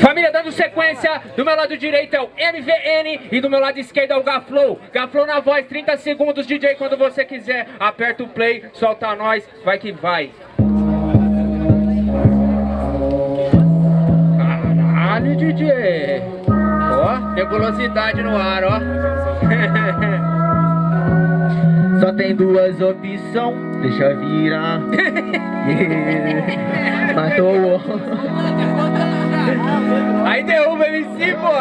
Família, dando sequência, do meu lado direito é o MVN e do meu lado esquerdo é o Gaflow. Gaflow na voz, 30 segundos, DJ, quando você quiser. Aperta o play, solta nós, vai que vai. Caralho, DJ. Ó, nebulosidade no ar, ó. Só tem duas opções, deixa virar. Matou o Aí derruba MC, pô.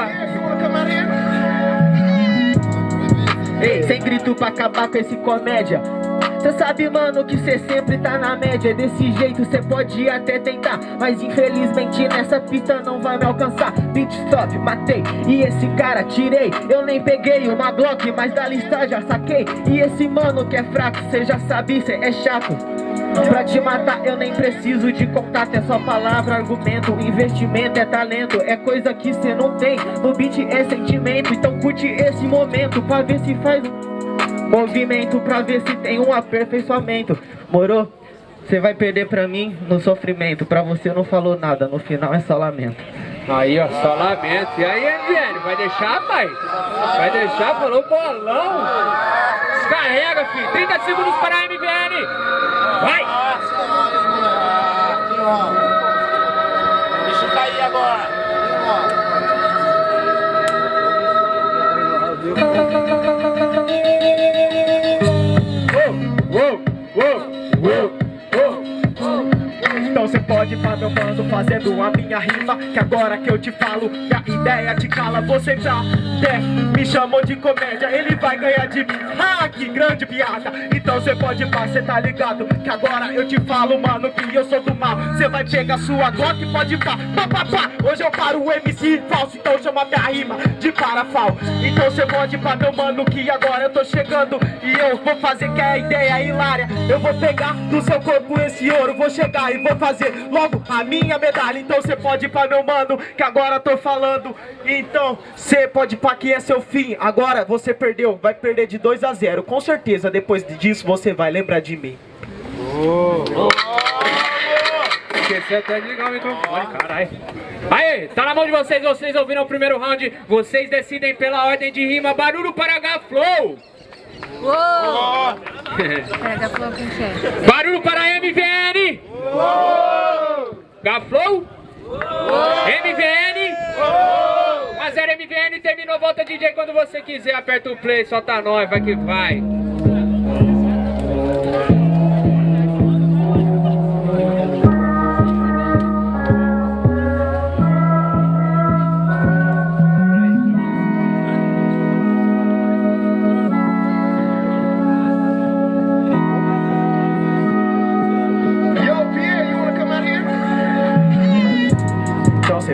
Ei, sem grito pra acabar com esse comédia Cê sabe, mano, que cê sempre tá na média. Desse jeito cê pode até tentar Mas infelizmente nessa pista não vai me alcançar. Beat stop, matei, e esse cara tirei. Eu nem peguei uma Glock, mas da lista já saquei. E esse mano que é fraco, cê já sabe, cê é chato. Pra te matar eu nem preciso de contato É só palavra, argumento, investimento é talento É coisa que cê não tem, no beat é sentimento Então curte esse momento pra ver se faz Movimento pra ver se tem um aperfeiçoamento Morou? Você vai perder pra mim no sofrimento Pra você não falou nada, no final é só lamento Aí ó, só lamento E aí MVN, vai deixar pai? Vai deixar? Falou bolão Descarrega filho, 30 segundos para a MVN Vai! Deixa eu cair agora Então fazendo a minha rima Que agora que eu te falo, que a ideia te cala Você já até me chamou de comédia Ele vai ganhar de mim, ah, que grande piada. Então cê pode pra, cê tá ligado Que agora eu te falo, mano, que eu sou do mal. Cê vai pegar sua Glock e pode pra, pá, pá, pá. Hoje eu paro o MC falso, então chama minha rima de parafal. Então cê pode pra meu mano, que agora eu tô chegando E eu vou fazer que é a ideia hilária. Eu vou pegar do seu corpo esse ouro Vou chegar e vou fazer logo a minha medalha Então cê pode ir pra meu mano, que agora tô falando Então cê pode ir pra que é seu fim Agora você perdeu, vai perder de 2 a 0 Com certeza depois disso você vai lembrar de mim oh. Oh. Esqueci até de ligar o caralho Aí, tá na mão de vocês, vocês ouviram o primeiro round Vocês decidem pela ordem de rima Barulho para Uou! Quem que é? Barulho para MVN! Uou! Gaflow? Uou! MVN? Uou! A 0 MVN terminou, volta DJ quando você quiser, aperta o play, solta nós, vai que vai.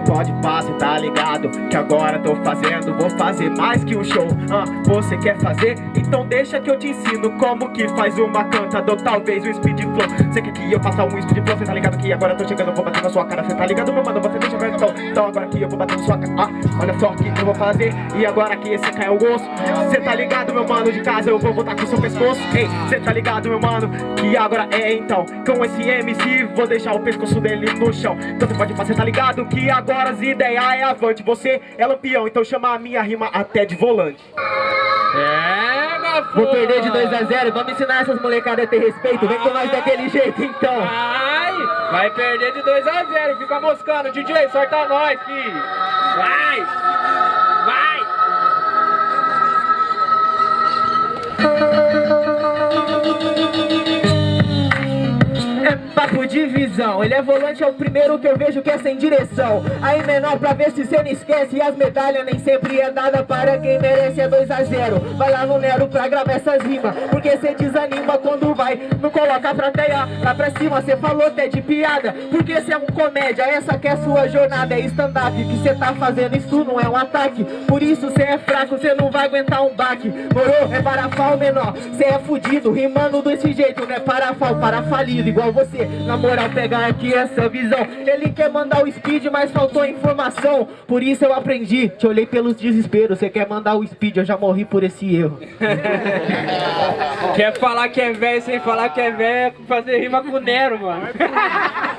Pode passar, tá ligado? Que agora tô fazendo, vou fazer mais que um show ah, Você quer fazer? Então deixa que eu te ensino Como que faz uma canta, ou talvez um speed flow Você quer que eu faça um speed flow, cê tá ligado que agora tô chegando Vou bater na sua cara, cê tá ligado meu mano? Você deixa ver então Então agora que eu vou bater na sua cara ah, Olha só o que eu vou fazer E agora que esse cai o gosto Cê tá ligado meu mano? De casa eu vou voltar com o seu pescoço Ei, cê tá ligado meu mano? Que agora é então Com esse MC vou deixar o pescoço dele no chão Então você pode fazer, tá ligado? Que agora as ideias é avante Você é lampião, então chama a minha rima até de volante. É, Vou perder de 2 a 0 Vamos ensinar essas molecadas a ter respeito Vem com nós daquele jeito, então. Vai, vai perder de 2 a 0 Fica moscando, DJ, sorta nós, filho Vai, vai papo de visão. Ele é volante, é o primeiro que eu vejo que é sem direção. Aí menor pra ver se cê não esquece. E as medalhas nem sempre é dada para quem merece. É 2 a 0 Vai lá no Nero pra gravar essas rimas. Porque cê desanima quando vai. Não coloca pra teia. Lá pra cima Cê falou até de piada. Porque cê é um comédia. Essa que é sua jornada, é stand-up Que cê tá fazendo, isso não é um ataque. Por isso cê é fraco, cê não vai aguentar um baque. Morou? É parafal menor. Cê é fudido, rimando desse jeito Não é parafal, parafalido igual você na moral, pegar aqui essa visão Ele quer mandar o speed, mas faltou informação Por isso eu aprendi, te olhei pelos desesperos Você quer mandar o speed, eu já morri por esse erro Quer falar que é velho sem falar que é velho Fazer rima com o Nero, mano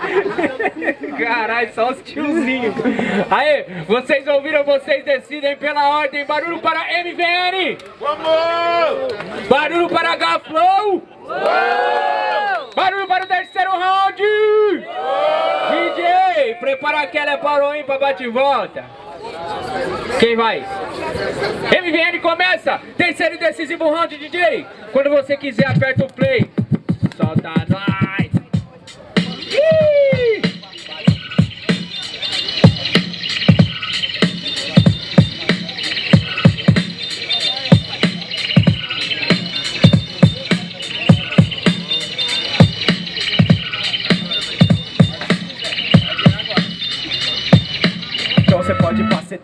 Caralho, só os tiozinhos. Aí, vocês ouviram, vocês decidem pela ordem. Barulho para MVN. Vamos! Barulho para H-Flow. Barulho Prepara aquela hein, pra bate e volta. Quem vai? MVN começa! Terceiro e decisivo round, DJ! Quando você quiser, aperta o play.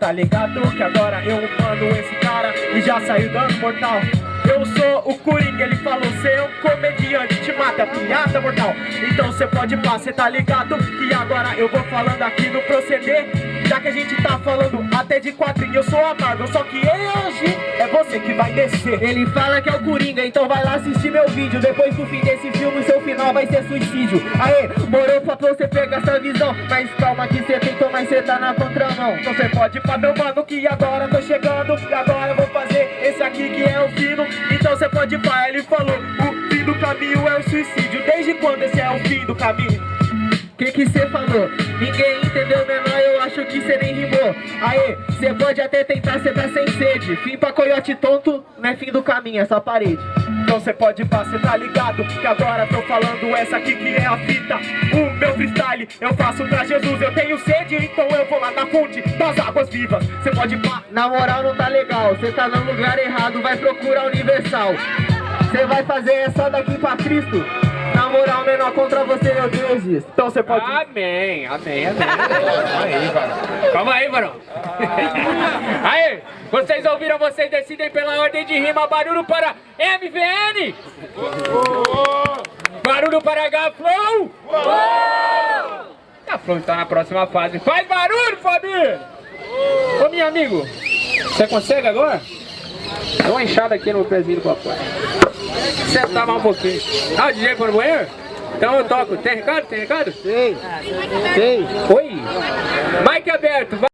Tá ligado? Que agora eu mando esse cara e já saiu dando mortal. Eu sou o Coringa, ele falou, cê é um comediante, te mata, piada mortal. Então você pode passar, tá ligado? Que agora eu vou falando aqui no proceder. Já que a gente tá falando até de quadrinho, eu sou a Marvel, só que hoje é você que vai descer. Ele fala que é o Coringa, então vai lá assistir meu vídeo. Depois do fim desse filme, seu final vai ser suicídio. Aê, morou pra você pegar essa visão. Mas calma que cê tentou, mas cê tá na contramão. Então cê pode pra meu mano que agora tô chegando. E agora eu vou fazer esse aqui que é o fino. Então cê pode pra ele falou: caminho é o suicídio. Desde quando esse é o fim do caminho? Que que cê falou? Ninguém entendeu menor, eu acho que cê nem rimou. Aê, cê pode até tentar, cê tá sem sede. Fim pra coiote tonto, não é fim do caminho, é só parede. Então cê pode pra, cê tá ligado Que agora tô falando essa aqui que é a fita. O meu freestyle, eu faço pra Jesus Eu tenho sede, então eu vou lá na fonte das águas vivas. Cê pode pra... Na moral não tá legal, cê tá no lugar errado Vai procurar Universal Cê vai fazer essa daqui pra Cristo na moral, menor, contra você, meu Deus. Então você pode... Amém, amém, amém. Calma aí, varão. Calma aí, varão. Aí, vocês ouviram, vocês decidem pela ordem de rima. Barulho para MVN. Barulho para H-Flow. H-Flow está na próxima fase. Faz barulho, Fabinho. Ô, meu amigo, você consegue agora? Dá uma enxada aqui no pezinho do papai. Sentar mais um pouquinho. Ah, o DJ foi no banheiro? Então eu toco. Tem recado? Tem recado? Tem. Tem. Oi. Mike aberto. vai.